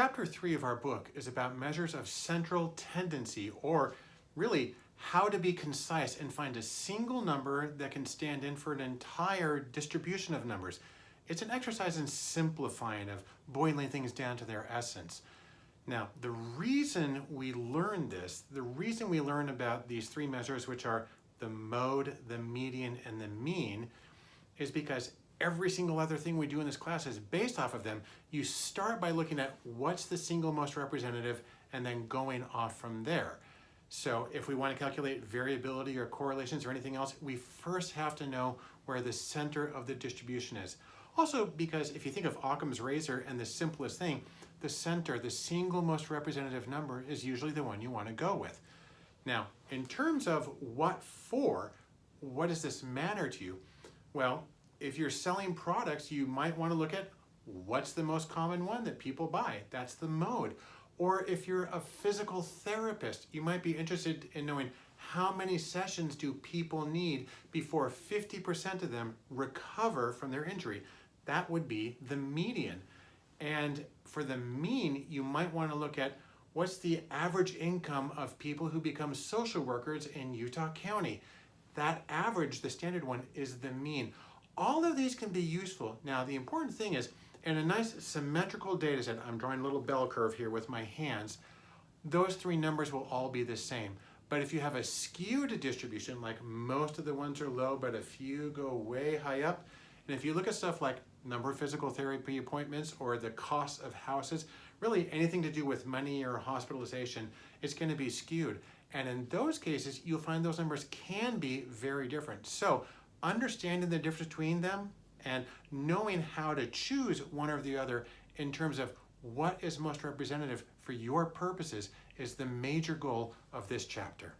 Chapter 3 of our book is about measures of central tendency, or really how to be concise and find a single number that can stand in for an entire distribution of numbers. It's an exercise in simplifying, of boiling things down to their essence. Now, the reason we learn this, the reason we learn about these three measures, which are the mode, the median, and the mean, is because every single other thing we do in this class is based off of them. You start by looking at what's the single most representative and then going off from there. So if we want to calculate variability or correlations or anything else, we first have to know where the center of the distribution is. Also because if you think of Occam's razor and the simplest thing, the center, the single most representative number is usually the one you want to go with. Now, in terms of what for, what does this matter to you? Well, if you're selling products, you might want to look at what's the most common one that people buy. That's the mode. Or if you're a physical therapist, you might be interested in knowing how many sessions do people need before 50% of them recover from their injury. That would be the median. And for the mean, you might want to look at what's the average income of people who become social workers in Utah County. That average, the standard one, is the mean. All of these can be useful. Now, the important thing is, in a nice symmetrical data set, I'm drawing a little bell curve here with my hands, those three numbers will all be the same. But if you have a skewed distribution, like most of the ones are low, but a few go way high up, and if you look at stuff like number of physical therapy appointments or the cost of houses, really anything to do with money or hospitalization, it's gonna be skewed. And in those cases, you'll find those numbers can be very different. So understanding the difference between them and knowing how to choose one or the other in terms of what is most representative for your purposes is the major goal of this chapter.